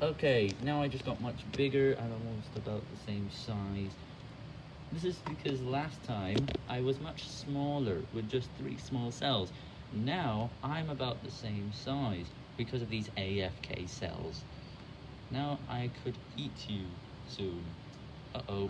Okay, now I just got much bigger. and almost about the same size. This is because last time I was much smaller with just three small cells. Now I'm about the same size because of these AFK cells. Now I could eat you soon. Uh-oh.